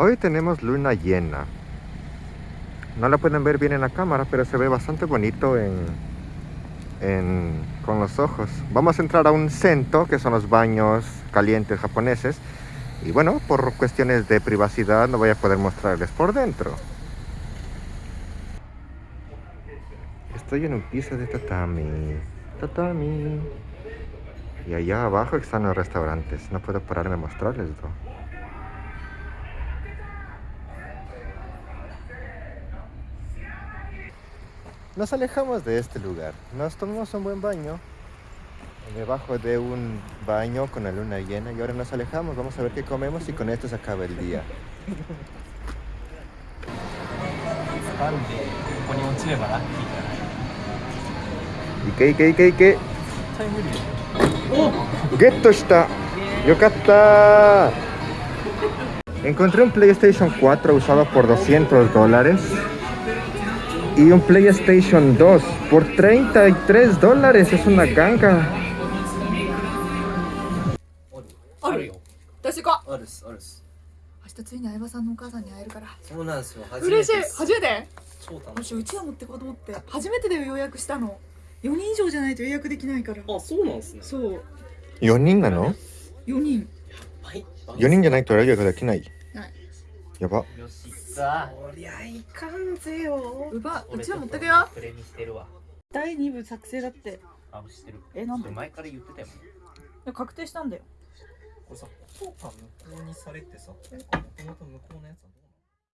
Hoy tenemos luna llena. No la pueden ver bien en la cámara, pero se ve bastante bonito en, en- con los ojos. Vamos a entrar a un sento, que son los baños calientes japoneses. Y bueno, por cuestiones de privacidad no voy a poder mostrarles por dentro. Estoy en un piso de tatami. Tatami. Y allá abajo están los restaurantes. No puedo pararme a mostrarles, ¿no? Nos alejamos de este lugar, nos tomamos un buen baño debajo de un baño con la luna llena y ahora nos alejamos, vamos a ver qué comemos y con esto se acaba el día. ¿Y qué, qué, qué, qué? ¡Oh! ¡Geto está! ¡Yokata! Encontré un PlayStation 4 usado por 200 dólares. Y un PlayStation 2 por 33 dólares. Es una ganga. あるよ私かあるっすあるっす明日ついに相葉さんのお母さんに会えるから。そうなんですよ。初め嬉しい。てです初めて？超楽しいもしうちは持ってこうと思って。初めてで予約したの。4人以上じゃないと予約できないから。あそうなんですね。そう。4人なの？4人。はい ?4 人じゃないと予約できない。はいやば。よし。さこりゃいかんぜようばう俺ちは持ってくよ。プレミしてるわ。第2部作成だって。あしてる。えなんで？前から言ってたよ。確定したんだよ。これさ効果無効にされてさもともと無効のやつはどう